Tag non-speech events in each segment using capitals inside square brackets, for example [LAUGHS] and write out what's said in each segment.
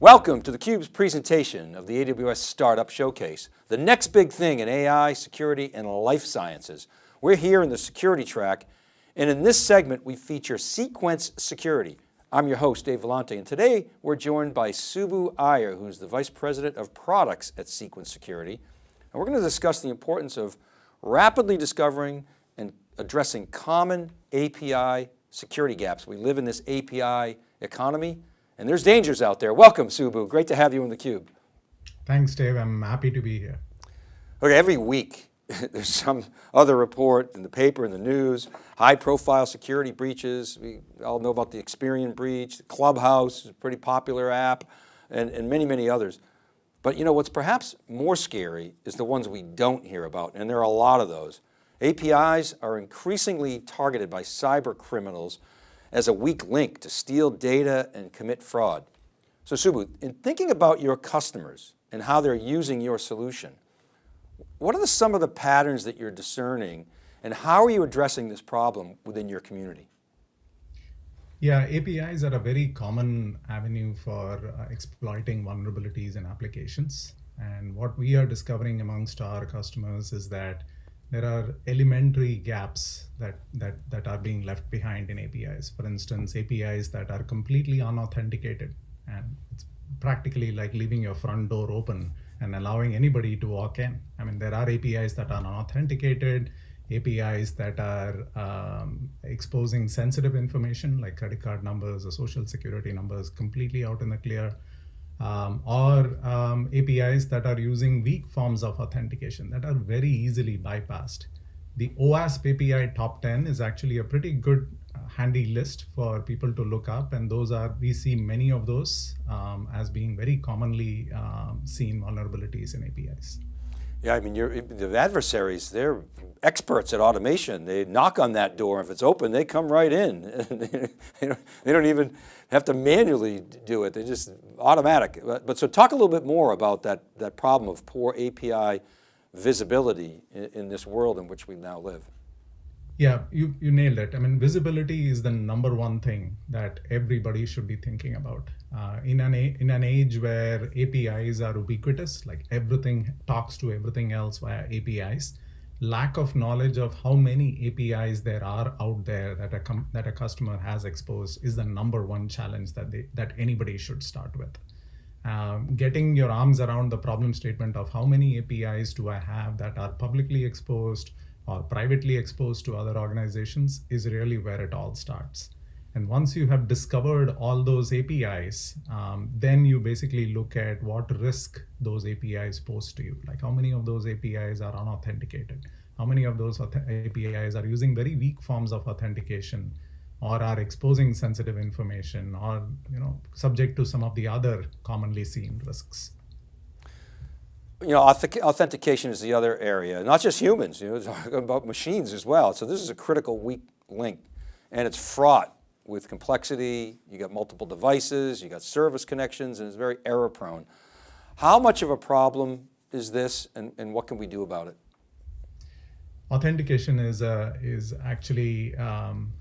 Welcome to theCUBE's presentation of the AWS Startup Showcase, the next big thing in AI, security, and life sciences. We're here in the security track, and in this segment, we feature Cequence Security. I'm your host, Dave Vellante, and today we're joined by Subbu Iyer, who's the Vice President of Products at Cequence Security. And we're going to discuss the importance of rapidly discovering and addressing common API security gaps. We live in this API economy, and there's dangers out there. Welcome, Subbu. Great to have you in theCUBE. Thanks, Dave. I'm happy to be here. Okay, every week [LAUGHS] there's some other report in the paper, in the news, high profile security breaches. We all know about the Experian breach, the Clubhouse, is a pretty popular app, and, and many, many others. But you know, what's perhaps more scary is the ones we don't hear about, and there are a lot of those. APIs are increasingly targeted by cyber criminals as a weak link to steal data and commit fraud. So Subbu, in thinking about your customers and how they're using your solution, what are the, some of the patterns that you're discerning and how are you addressing this problem within your community? Yeah, APIs are a very common avenue for uh, exploiting vulnerabilities in applications. And what we are discovering amongst our customers is that there are elementary gaps that, that, that are being left behind in APIs. For instance, APIs that are completely unauthenticated. And it's practically like leaving your front door open and allowing anybody to walk in. I mean, there are APIs that are unauthenticated, APIs that are um, exposing sensitive information like credit card numbers or social security numbers completely out in the clear um, or um, APIs that are using weak forms of authentication that are very easily bypassed. The OWASP API top 10 is actually a pretty good uh, handy list for people to look up and those are, we see many of those um, as being very commonly um, seen vulnerabilities in APIs. Yeah, I mean, the adversaries, they're experts at automation. They knock on that door. If it's open, they come right in. [LAUGHS] they, don't, they, don't, even have to manually do it. They just automatic. But, but, so talk a little bit more about that, that problem of poor API visibility in, in this world in which we now live. Yeah, you, you nailed it. I mean, visibility is the number one thing that everybody should be thinking about. Uh, in, an, in an age where APIs are ubiquitous, like everything talks to everything else via APIs, lack of knowledge of how many APIs there are out there that a, that a customer has exposed is the number one challenge that, they, that anybody should start with. Um, getting your arms around the problem statement of how many APIs do I have that are publicly exposed, or privately exposed to other organizations is really where it all starts. And once you have discovered all those APIs, um, then you basically look at what risk those APIs pose to you. Like how many of those APIs are unauthenticated? How many of those APIs are using very weak forms of authentication or are exposing sensitive information or you know subject to some of the other commonly seen risks you know, authentication is the other area, not just humans, you know, talking [LAUGHS] about machines as well. So this is a critical weak link and it's fraught with complexity. You got multiple devices, you got service connections and it's very error prone. How much of a problem is this and, and what can we do about it? Authentication is, uh, is actually um,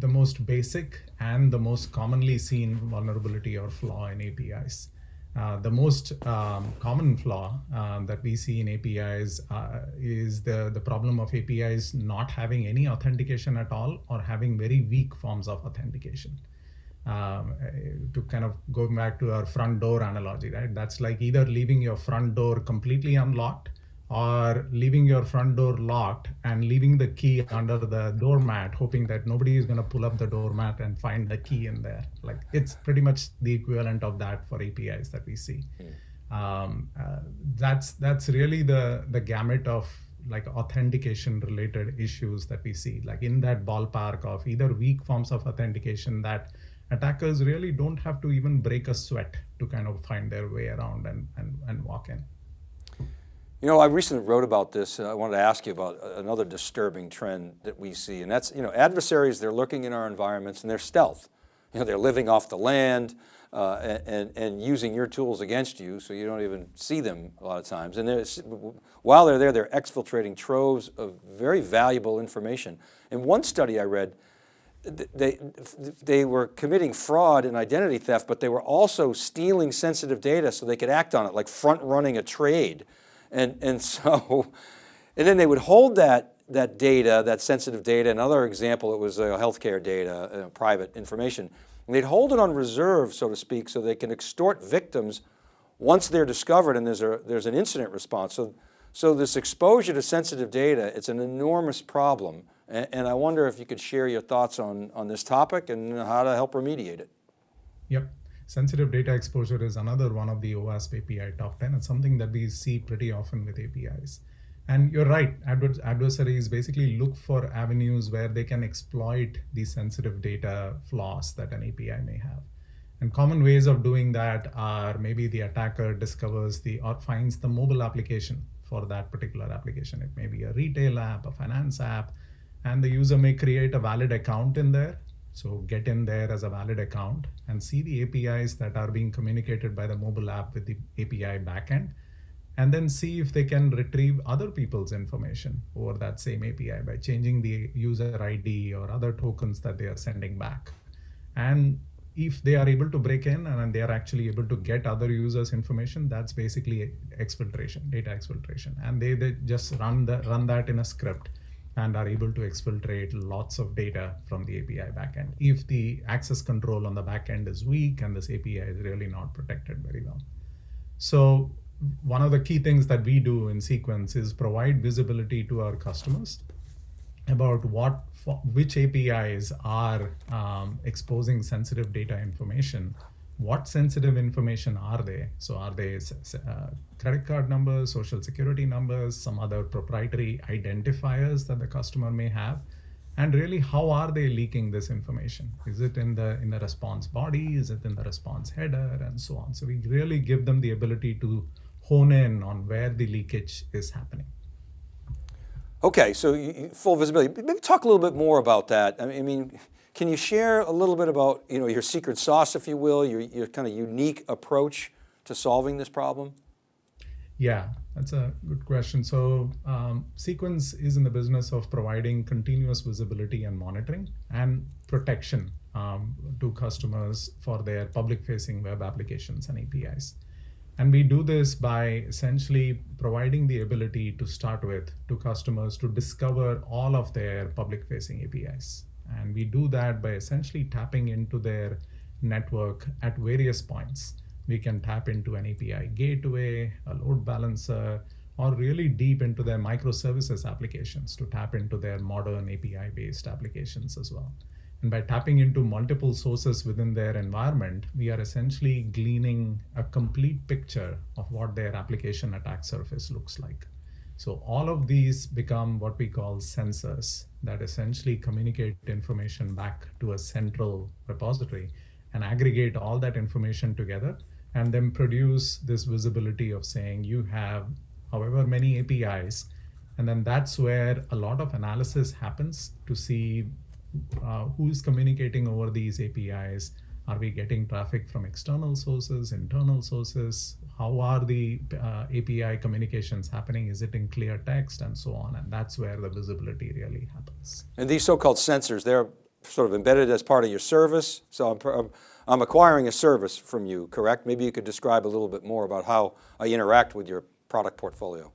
the most basic and the most commonly seen vulnerability or flaw in APIs. Uh, the most um, common flaw um, that we see in APIs uh, is the, the problem of APIs not having any authentication at all or having very weak forms of authentication. Um, to kind of go back to our front door analogy, right? That's like either leaving your front door completely unlocked or leaving your front door locked and leaving the key under the doormat, hoping that nobody is going to pull up the doormat and find the key in there. Like it's pretty much the equivalent of that for APIs that we see. Mm. Um, uh, that's that's really the the gamut of like authentication related issues that we see, like in that ballpark of either weak forms of authentication that attackers really don't have to even break a sweat to kind of find their way around and, and, and walk in. You know, I recently wrote about this. Uh, I wanted to ask you about another disturbing trend that we see, and that's, you know, adversaries, they're looking in our environments and they're stealth. You know, they're living off the land uh, and, and using your tools against you so you don't even see them a lot of times. And while they're there, they're exfiltrating troves of very valuable information. In one study I read, they, they were committing fraud and identity theft, but they were also stealing sensitive data so they could act on it, like front running a trade. And, and [LAUGHS] so, and then they would hold that, that data, that sensitive data, another example, it was uh, healthcare data, uh, private information, and they'd hold it on reserve, so to speak, so they can extort victims once they're discovered and there's, a, there's an incident response. So, so this exposure to sensitive data, it's an enormous problem. And, and I wonder if you could share your thoughts on, on this topic and how to help remediate it. Yep. Sensitive data exposure is another one of the OWASP API top 10. It's something that we see pretty often with APIs. And you're right, adver adversaries basically look for avenues where they can exploit the sensitive data flaws that an API may have. And common ways of doing that are maybe the attacker discovers the or finds the mobile application for that particular application. It may be a retail app, a finance app, and the user may create a valid account in there. So get in there as a valid account and see the APIs that are being communicated by the mobile app with the API backend and then see if they can retrieve other people's information over that same API by changing the user ID or other tokens that they are sending back. And if they are able to break in and they are actually able to get other users information that's basically exfiltration data exfiltration and they, they just run the run that in a script and are able to exfiltrate lots of data from the api backend if the access control on the backend is weak and this api is really not protected very well so one of the key things that we do in Cequence is provide visibility to our customers about what which APIs are um, exposing sensitive data information. What sensitive information are they? So are they uh, credit card numbers, social security numbers, some other proprietary identifiers that the customer may have? And really, how are they leaking this information? Is it in the in the response body? Is it in the response header, and so on? So we really give them the ability to hone in on where the leakage is happening. Okay, so you, full visibility. Maybe talk a little bit more about that. I mean, can you share a little bit about you know, your secret sauce, if you will, your, your kind of unique approach to solving this problem? Yeah, that's a good question. So um, Cequence is in the business of providing continuous visibility and monitoring and protection um, to customers for their public facing web applications and APIs. And we do this by essentially providing the ability to start with to customers to discover all of their public facing APIs. And we do that by essentially tapping into their network at various points. We can tap into an API gateway, a load balancer, or really deep into their microservices applications to tap into their modern API based applications as well. And by tapping into multiple sources within their environment, we are essentially gleaning a complete picture of what their application attack surface looks like. So all of these become what we call sensors that essentially communicate information back to a central repository and aggregate all that information together and then produce this visibility of saying you have however many APIs. And then that's where a lot of analysis happens to see uh, who is communicating over these APIs? Are we getting traffic from external sources, internal sources? How are the uh, API communications happening? Is it in clear text and so on? And that's where the visibility really happens. And these so-called sensors, they're sort of embedded as part of your service. So I'm, I'm acquiring a service from you, correct? Maybe you could describe a little bit more about how I interact with your product portfolio.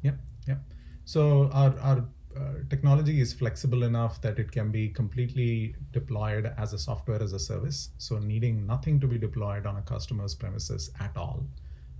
Yep, yep. So our, our uh, technology is flexible enough that it can be completely deployed as a software as a service. So needing nothing to be deployed on a customer's premises at all.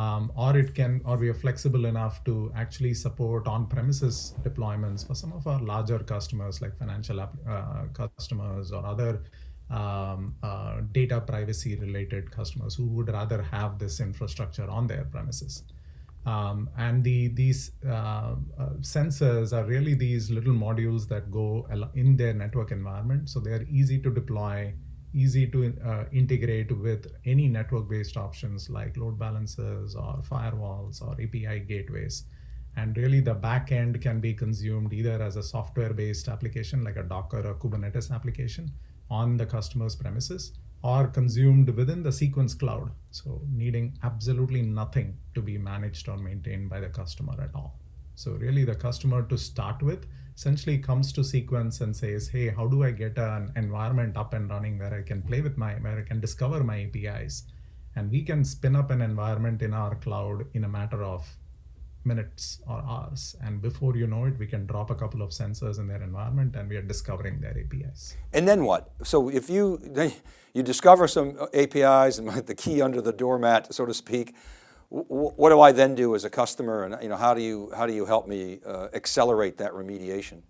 Um, or it can, or we are flexible enough to actually support on-premises deployments for some of our larger customers like financial uh, customers or other um, uh, data privacy related customers who would rather have this infrastructure on their premises. Um, and the, these uh, uh, sensors are really these little modules that go in their network environment. So they're easy to deploy, easy to uh, integrate with any network-based options like load balancers or firewalls or API gateways. And really the backend can be consumed either as a software-based application like a Docker or Kubernetes application on the customer's premises, or consumed within the Cequence cloud. So needing absolutely nothing to be managed or maintained by the customer at all. So really the customer to start with essentially comes to Cequence and says, hey, how do I get an environment up and running where I can play with my, where I can discover my APIs? And we can spin up an environment in our cloud in a matter of minutes or hours. And before you know it, we can drop a couple of sensors in their environment and we are discovering their APIs. And then what? So if you, [LAUGHS] you discover some APIs and [LAUGHS] the key under the doormat, so to speak, what do I then do as a customer and you know, how do you, how do you help me uh, accelerate that remediation?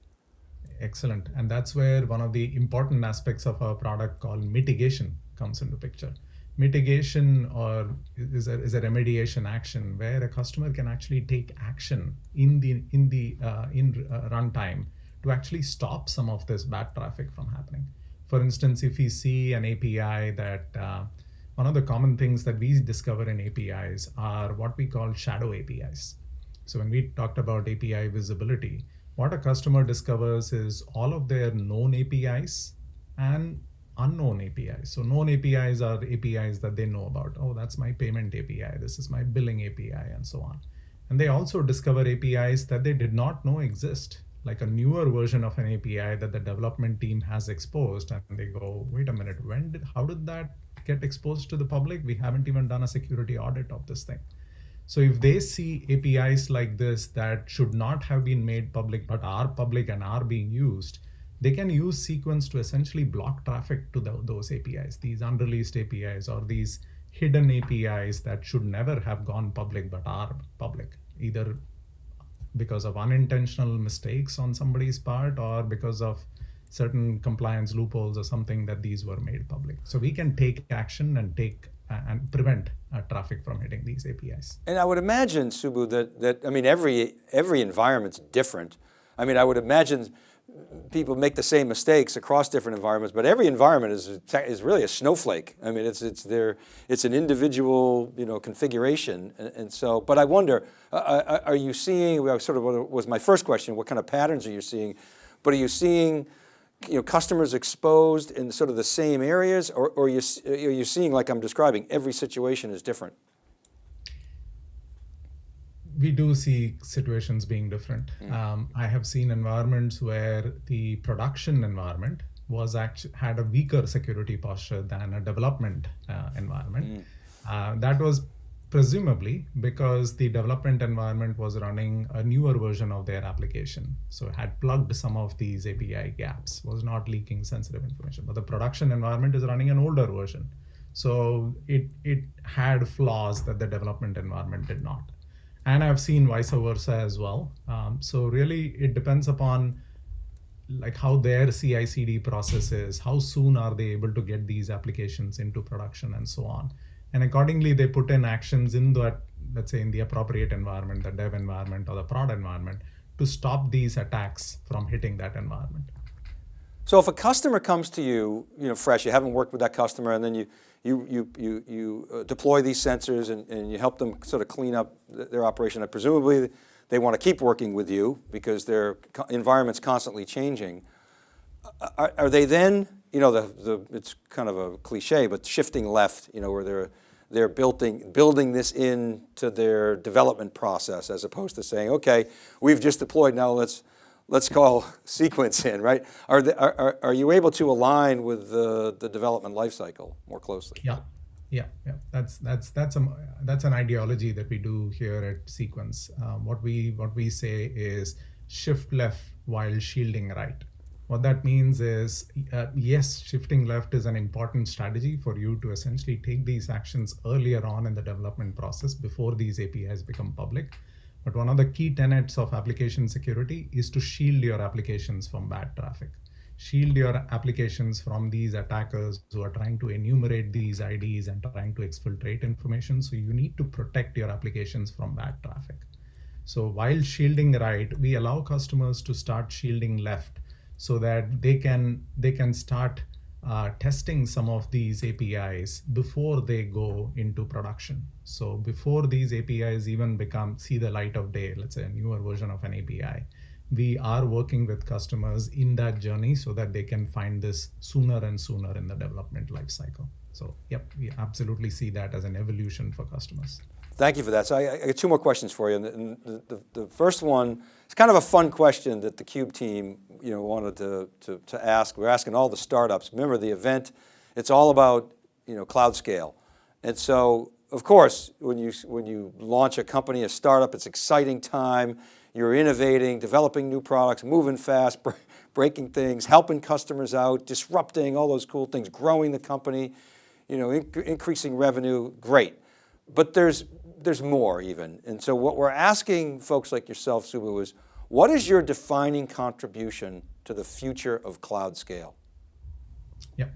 Excellent. And that's where one of the important aspects of our product called mitigation comes into picture. Mitigation or is a, is a remediation action where a customer can actually take action in the in the uh, in uh, runtime to actually stop some of this bad traffic from happening. For instance, if we see an API that uh, one of the common things that we discover in APIs are what we call shadow APIs. So when we talked about API visibility, what a customer discovers is all of their known APIs and unknown APIs. So known APIs are APIs that they know about. Oh, that's my payment API. This is my billing API and so on. And they also discover APIs that they did not know exist, like a newer version of an API that the development team has exposed. And they go, wait a minute, when did, how did that get exposed to the public. We haven't even done a security audit of this thing. So if they see APIs like this that should not have been made public but are public and are being used, they can use Cequence to essentially block traffic to the, those APIs, these unreleased APIs or these hidden APIs that should never have gone public but are public, either because of unintentional mistakes on somebody's part or because of certain compliance loopholes or something that these were made public. So we can take action and take uh, and prevent uh, traffic from hitting these APIs. And I would imagine, Subbu, that, that I mean, every, every environment's different. I mean, I would imagine people make the same mistakes across different environments, but every environment is, is really a snowflake. I mean, it's, it's, there, it's an individual you know, configuration. And, and so, but I wonder, uh, uh are you seeing, sort of was my first question, what kind of patterns are you seeing? But are you seeing you know, customers exposed in sort of the same areas or, or you, are you seeing, like I'm describing, every situation is different? We do see situations being different. Mm. Um, I have seen environments where the production environment was actually had a weaker security posture than a development uh, environment. Mm. Uh, that was presumably because the development environment was running a newer version of their application. So it had plugged some of these API gaps, was not leaking sensitive information. But the production environment is running an older version. So it, it had flaws that the development environment did not. And I've seen vice versa as well. Um, so really it depends upon like how their CI CD process is, how soon are they able to get these applications into production and so on and accordingly they put in actions in that let's say in the appropriate environment the dev environment or the prod environment to stop these attacks from hitting that environment so if a customer comes to you you know fresh you haven't worked with that customer and then you you you you, you uh, deploy these sensors and, and you help them sort of clean up their operation. And presumably they want to keep working with you because their environment's constantly changing. Are, are they then you know, the, the, it's kind of a cliche, but shifting left, you know, where they're, they're building, building this into their development process as opposed to saying, okay, we've just deployed, now let's, let's call Cequence in, right? Are, the, are, are you able to align with the, the development lifecycle more closely? Yeah, yeah, yeah. That's that's that's a that's an ideology that we do here at Cequence. Um, what we what we say is shift left while shielding right. What that means is, uh, yes, shifting left is an important strategy for you to essentially take these actions earlier on in the development process before these APIs become public. But one of the key tenets of application security is to shield your applications from bad traffic. Shield your applications from these attackers who are trying to enumerate these IDs and trying to exfiltrate information. So you need to protect your applications from bad traffic. So while shielding right, we allow customers to start shielding left so that they can they can start testing some of these APIs before they go into production. So before these APIs even become see the light of day, let's say a newer version of an API, we are working with customers in that journey so that they can find this sooner and sooner in the development lifecycle. So yep, we absolutely see that as an evolution for customers. Thank you for that. So I, I got two more questions for you. And the, the, the, first one, it's kind of a fun question that the CUBE team, you know, wanted to, to, to ask. We're asking all the startups. Remember the event, it's all about, you know, cloud scale. And so, of course, when you, when you launch a company, a startup, it's exciting time. You're innovating, developing new products, moving fast, [LAUGHS] breaking things, helping customers out, disrupting all those cool things, growing the company, you know, inc increasing revenue, great. But there's, there's more even. And so what we're asking folks like yourself, Subbu, is what is your defining contribution to the future of cloud scale? Yeah.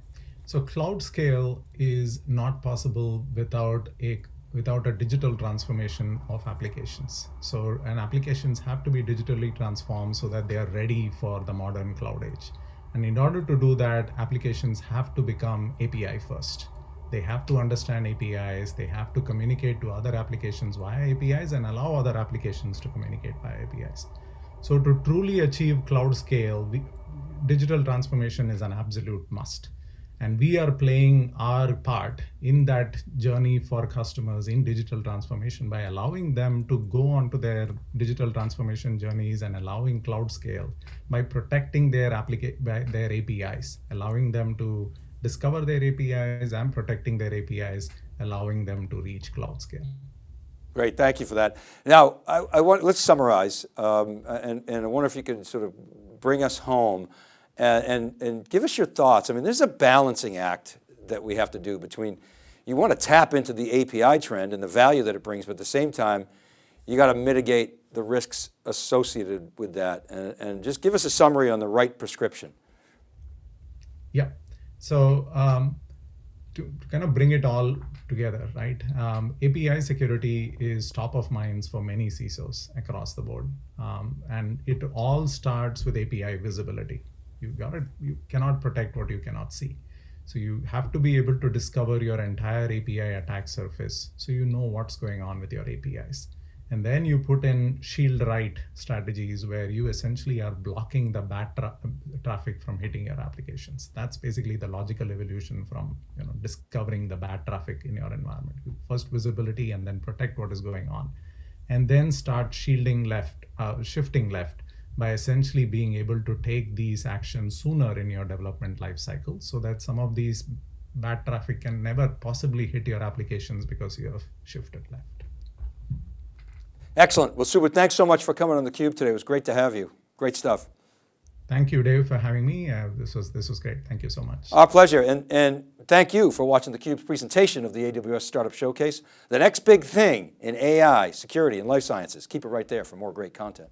So cloud scale is not possible without a without a digital transformation of applications. So and applications have to be digitally transformed so that they are ready for the modern cloud age. And in order to do that, applications have to become API first. They have to understand APIs, they have to communicate to other applications via APIs and allow other applications to communicate via APIs. So to truly achieve cloud scale, we, digital transformation is an absolute must. And we are playing our part in that journey for customers in digital transformation by allowing them to go onto their digital transformation journeys and allowing cloud scale by protecting their, applica- their APIs, allowing them to discover their APIs and protecting their APIs, allowing them to reach cloud scale. Great, thank you for that. Now, I, I want, let's summarize, um, and, and I wonder if you can sort of bring us home and, and, and give us your thoughts. I mean, there's a balancing act that we have to do between, you want to tap into the API trend and the value that it brings, but at the same time, you got to mitigate the risks associated with that. And, and just give us a summary on the right prescription. Yeah, so um, to, to, kind of bring it all together, right? Um, API security is top of minds for many CISOs across the board. Um, and it all starts with API visibility. You got it. You cannot protect what you cannot see. So you have to be able to discover your entire API attack surface so you know what's going on with your APIs. And then you put in shield right strategies where you essentially are blocking the bad tra traffic from hitting your applications. That's basically the logical evolution from you know discovering the bad traffic in your environment. First visibility and then protect what is going on. And then start shielding left, uh, shifting left by essentially being able to take these actions sooner in your development lifecycle so that some of these bad traffic can never possibly hit your applications because you have shifted left. Excellent. Well, Subbu, thanks so much for coming on theCUBE today. It was great to have you. Great stuff. Thank you, Dave, for having me. Uh, this was this was great. Thank you so much. Our pleasure. And, and thank you for watching theCUBE's presentation of the AWS Startup Showcase. The next big thing in AI, security, and life sciences. Keep it right there for more great content.